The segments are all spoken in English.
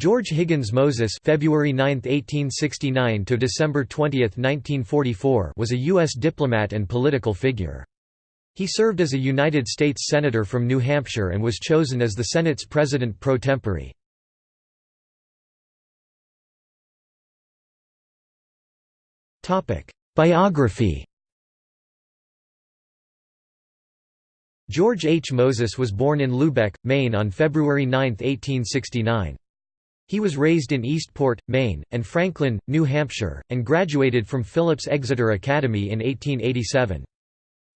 George Higgins Moses February 9, 1869 to December 20, 1944 was a U.S. diplomat and political figure. He served as a United States Senator from New Hampshire and was chosen as the Senate's president pro tempore. Biography George H. Moses was born in Lubec, Maine on February 9, 1869. He was raised in Eastport, Maine, and Franklin, New Hampshire, and graduated from Phillips Exeter Academy in 1887.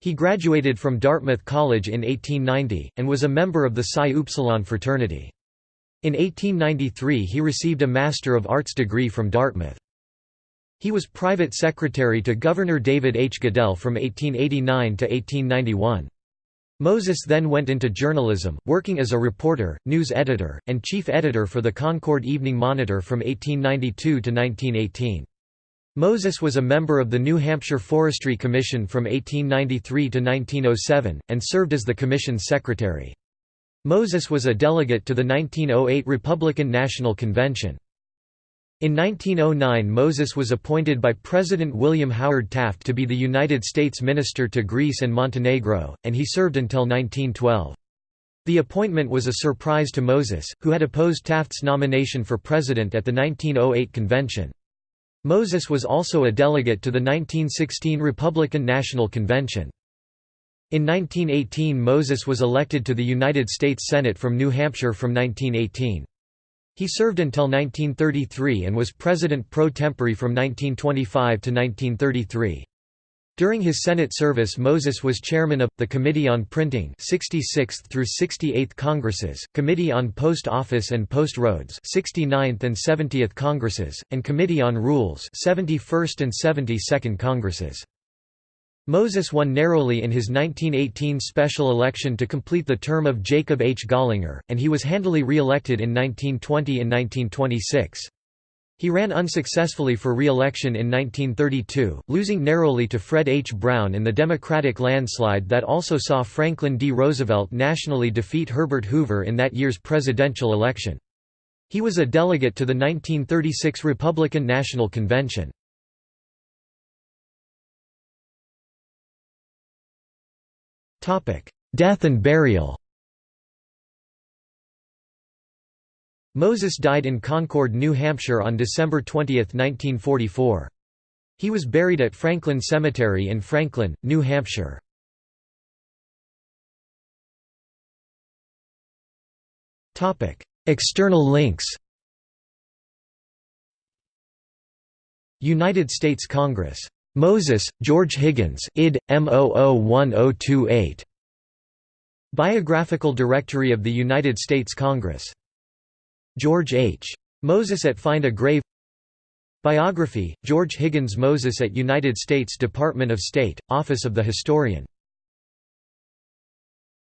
He graduated from Dartmouth College in 1890, and was a member of the Psi Upsilon fraternity. In 1893 he received a Master of Arts degree from Dartmouth. He was private secretary to Governor David H. Goodell from 1889 to 1891. Moses then went into journalism, working as a reporter, news editor, and chief editor for the Concord Evening Monitor from 1892 to 1918. Moses was a member of the New Hampshire Forestry Commission from 1893 to 1907, and served as the commission's secretary. Moses was a delegate to the 1908 Republican National Convention. In 1909 Moses was appointed by President William Howard Taft to be the United States Minister to Greece and Montenegro, and he served until 1912. The appointment was a surprise to Moses, who had opposed Taft's nomination for president at the 1908 convention. Moses was also a delegate to the 1916 Republican National Convention. In 1918 Moses was elected to the United States Senate from New Hampshire from 1918. He served until 1933 and was president pro tempore from 1925 to 1933. During his Senate service Moses was chairman of, the Committee on Printing 66th through 68th Congresses, Committee on Post Office and Post Roads 69th and 70th Congresses, and Committee on Rules 71st and 72nd Congresses. Moses won narrowly in his 1918 special election to complete the term of Jacob H. Gallinger, and he was handily re-elected in 1920 and 1926. He ran unsuccessfully for re-election in 1932, losing narrowly to Fred H. Brown in the Democratic landslide that also saw Franklin D. Roosevelt nationally defeat Herbert Hoover in that year's presidential election. He was a delegate to the 1936 Republican National Convention. Death and burial Moses died in Concord, New Hampshire on December 20, 1944. He was buried at Franklin Cemetery in Franklin, New Hampshire. External links United States Congress Moses, George Higgins id. M001028. Biographical Directory of the United States Congress. George H. Moses at Find a Grave Biography, George Higgins Moses at United States Department of State, Office of the Historian